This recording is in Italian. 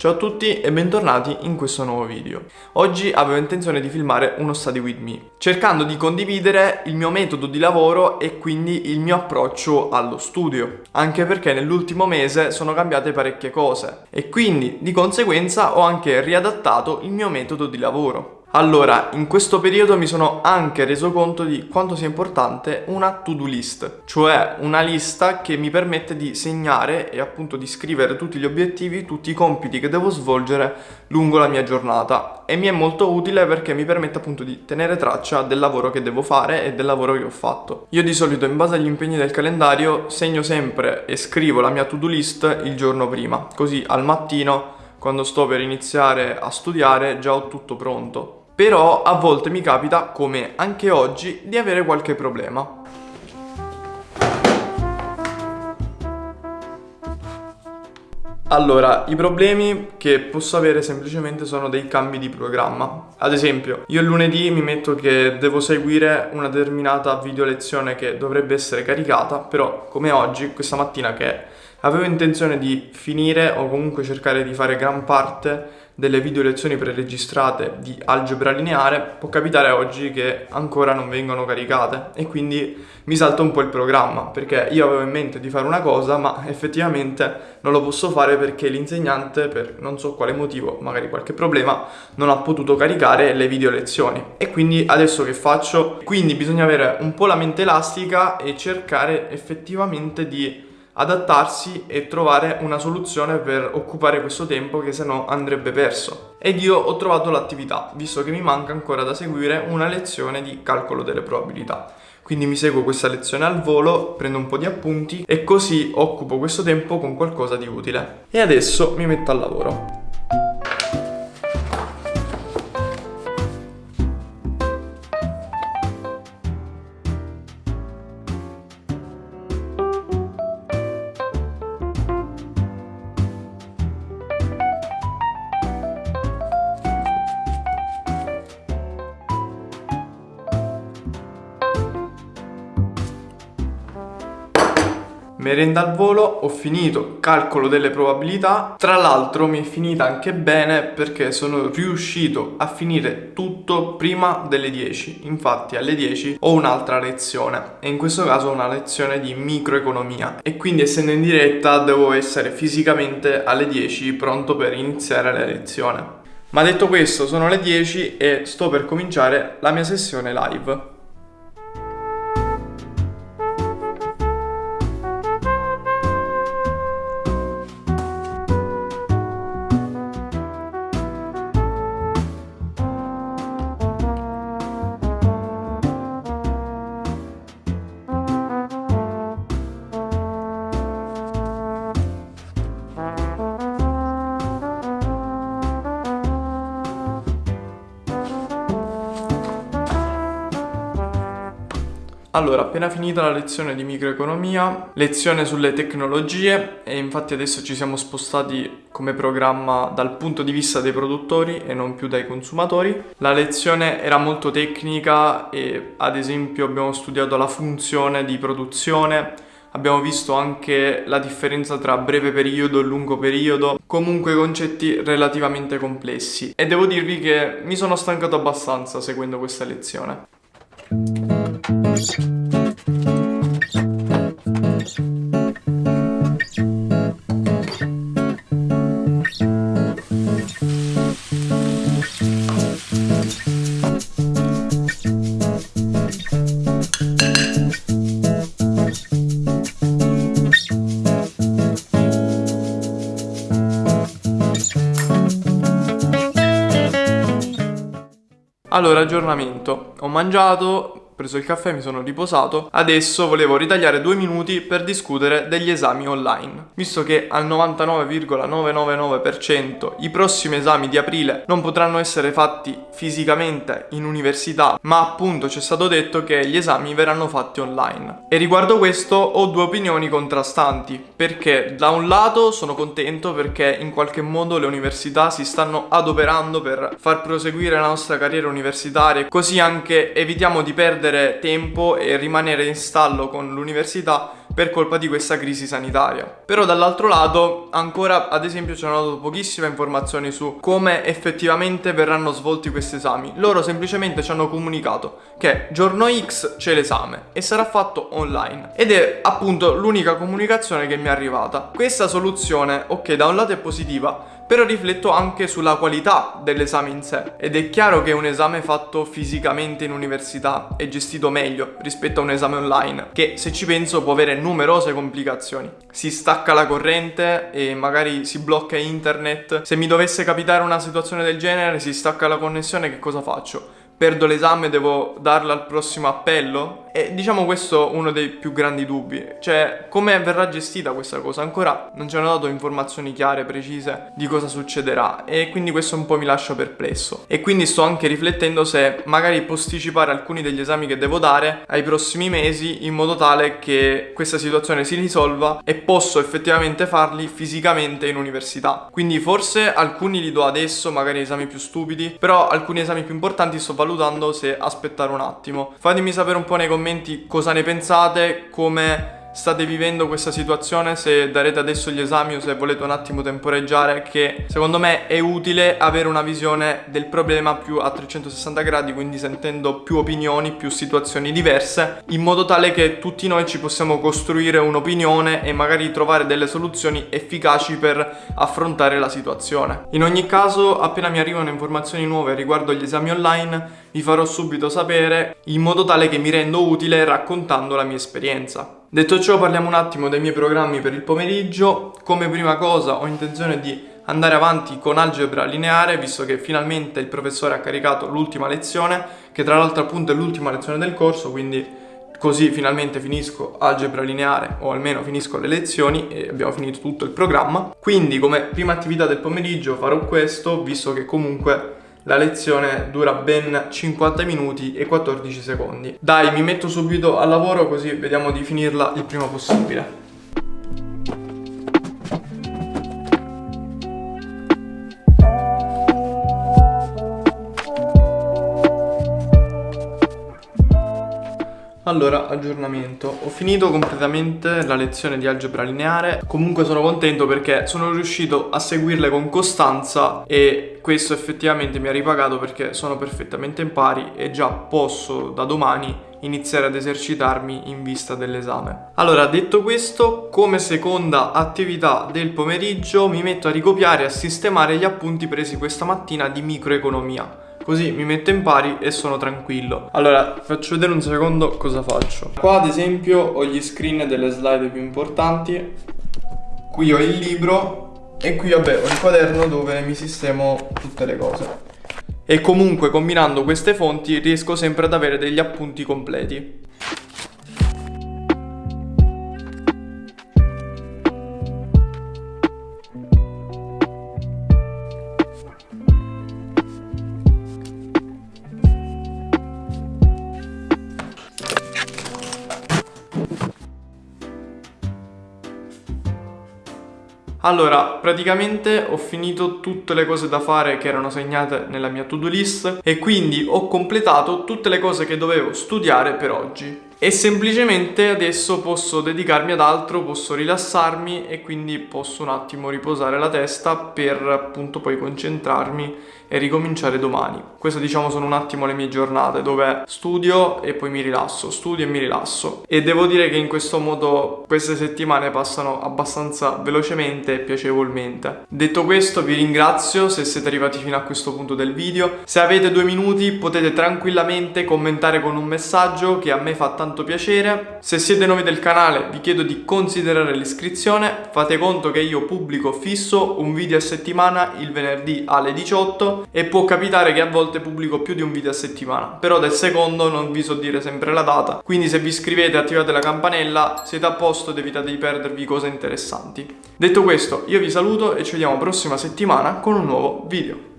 Ciao a tutti e bentornati in questo nuovo video. Oggi avevo intenzione di filmare uno study with me, cercando di condividere il mio metodo di lavoro e quindi il mio approccio allo studio, anche perché nell'ultimo mese sono cambiate parecchie cose e quindi di conseguenza ho anche riadattato il mio metodo di lavoro. Allora, in questo periodo mi sono anche reso conto di quanto sia importante una to-do list, cioè una lista che mi permette di segnare e appunto di scrivere tutti gli obiettivi, tutti i compiti che devo svolgere lungo la mia giornata e mi è molto utile perché mi permette appunto di tenere traccia del lavoro che devo fare e del lavoro che ho fatto. Io di solito in base agli impegni del calendario segno sempre e scrivo la mia to-do list il giorno prima, così al mattino quando sto per iniziare a studiare già ho tutto pronto. Però a volte mi capita, come anche oggi, di avere qualche problema. Allora, i problemi che posso avere semplicemente sono dei cambi di programma. Ad esempio, io il lunedì mi metto che devo seguire una determinata video lezione che dovrebbe essere caricata, però come oggi, questa mattina che avevo intenzione di finire o comunque cercare di fare gran parte delle video lezioni preregistrate di algebra lineare può capitare oggi che ancora non vengono caricate e quindi mi salta un po' il programma perché io avevo in mente di fare una cosa ma effettivamente non lo posso fare perché l'insegnante per non so quale motivo, magari qualche problema, non ha potuto caricare le video lezioni e quindi adesso che faccio? Quindi bisogna avere un po' la mente elastica e cercare effettivamente di adattarsi e trovare una soluzione per occupare questo tempo che se no andrebbe perso. Ed io ho trovato l'attività, visto che mi manca ancora da seguire una lezione di calcolo delle probabilità. Quindi mi seguo questa lezione al volo, prendo un po' di appunti e così occupo questo tempo con qualcosa di utile. E adesso mi metto al lavoro. Merenda al volo, ho finito calcolo delle probabilità, tra l'altro mi è finita anche bene perché sono riuscito a finire tutto prima delle 10, infatti alle 10 ho un'altra lezione e in questo caso una lezione di microeconomia e quindi essendo in diretta devo essere fisicamente alle 10 pronto per iniziare la lezione. Ma detto questo sono le 10 e sto per cominciare la mia sessione live. Allora, appena finita la lezione di microeconomia, lezione sulle tecnologie e infatti adesso ci siamo spostati come programma dal punto di vista dei produttori e non più dai consumatori. La lezione era molto tecnica e ad esempio abbiamo studiato la funzione di produzione, abbiamo visto anche la differenza tra breve periodo e lungo periodo, comunque concetti relativamente complessi e devo dirvi che mi sono stancato abbastanza seguendo questa lezione. Allora, aggiornamento. Ho mangiato, preso il caffè, mi sono riposato. Adesso volevo ritagliare due minuti per discutere degli esami online. Visto che al 99,999% i prossimi esami di aprile non potranno essere fatti fisicamente in università, ma appunto ci è stato detto che gli esami verranno fatti online. E riguardo questo ho due opinioni contrastanti, perché da un lato sono contento perché in qualche modo le università si stanno adoperando per far proseguire la nostra carriera universitaria, così anche evitiamo di perdere tempo e rimanere in stallo con l'università per colpa di questa crisi sanitaria. Però dall'altro lato ancora ad esempio ci hanno dato pochissime informazioni su come effettivamente verranno svolti questi esami. Loro semplicemente ci hanno comunicato che giorno X c'è l'esame e sarà fatto online ed è appunto l'unica comunicazione che mi è arrivata. Questa soluzione, ok, da un lato è positiva, però rifletto anche sulla qualità dell'esame in sé ed è chiaro che un esame fatto fisicamente in università è gestito meglio rispetto a un esame online che se ci penso può avere numerose complicazioni. Si stacca la corrente e magari si blocca internet. Se mi dovesse capitare una situazione del genere, si stacca la connessione, che cosa faccio? perdo l'esame, devo darlo al prossimo appello? E diciamo questo uno dei più grandi dubbi, cioè come verrà gestita questa cosa? Ancora non ci hanno dato informazioni chiare, precise di cosa succederà e quindi questo un po' mi lascia perplesso. E quindi sto anche riflettendo se magari posticipare alcuni degli esami che devo dare ai prossimi mesi in modo tale che questa situazione si risolva e posso effettivamente farli fisicamente in università. Quindi forse alcuni li do adesso, magari esami più stupidi, però alcuni esami più importanti sto valutando se aspettare un attimo. Fatemi sapere un po' nei commenti cosa ne pensate, come state vivendo questa situazione, se darete adesso gli esami o se volete un attimo temporeggiare, che secondo me è utile avere una visione del problema più a 360 gradi, quindi sentendo più opinioni, più situazioni diverse, in modo tale che tutti noi ci possiamo costruire un'opinione e magari trovare delle soluzioni efficaci per affrontare la situazione. In ogni caso, appena mi arrivano informazioni nuove riguardo gli esami online, vi farò subito sapere in modo tale che mi rendo utile raccontando la mia esperienza. Detto ciò parliamo un attimo dei miei programmi per il pomeriggio. Come prima cosa ho intenzione di andare avanti con algebra lineare visto che finalmente il professore ha caricato l'ultima lezione che tra l'altro appunto è l'ultima lezione del corso quindi così finalmente finisco algebra lineare o almeno finisco le lezioni e abbiamo finito tutto il programma. Quindi come prima attività del pomeriggio farò questo visto che comunque la lezione dura ben 50 minuti e 14 secondi. Dai, mi metto subito al lavoro così vediamo di finirla il prima possibile. Allora, aggiornamento. Ho finito completamente la lezione di algebra lineare. Comunque sono contento perché sono riuscito a seguirle con costanza e questo effettivamente mi ha ripagato perché sono perfettamente in pari e già posso da domani iniziare ad esercitarmi in vista dell'esame. Allora, detto questo, come seconda attività del pomeriggio mi metto a ricopiare e a sistemare gli appunti presi questa mattina di microeconomia Così mi metto in pari e sono tranquillo. Allora, faccio vedere un secondo cosa faccio. Qua ad esempio ho gli screen delle slide più importanti. Qui ho il libro e qui vabbè ho il quaderno dove mi sistemo tutte le cose. E comunque combinando queste fonti riesco sempre ad avere degli appunti completi. Allora, praticamente ho finito tutte le cose da fare che erano segnate nella mia to-do list e quindi ho completato tutte le cose che dovevo studiare per oggi. E semplicemente adesso posso dedicarmi ad altro, posso rilassarmi e quindi posso un attimo riposare la testa per appunto poi concentrarmi e ricominciare domani. Queste diciamo sono un attimo le mie giornate dove studio e poi mi rilasso, studio e mi rilasso. E devo dire che in questo modo queste settimane passano abbastanza velocemente e piacevolmente. Detto questo vi ringrazio se siete arrivati fino a questo punto del video. Se avete due minuti potete tranquillamente commentare con un messaggio che a me fa tanto piacere. Se siete nuovi del canale vi chiedo di considerare l'iscrizione. Fate conto che io pubblico fisso un video a settimana il venerdì alle 18 e può capitare che a volte pubblico più di un video a settimana, però del secondo non vi so dire sempre la data, quindi se vi iscrivete attivate la campanella siete a posto ed evitate di perdervi cose interessanti. Detto questo, io vi saluto e ci vediamo prossima settimana con un nuovo video.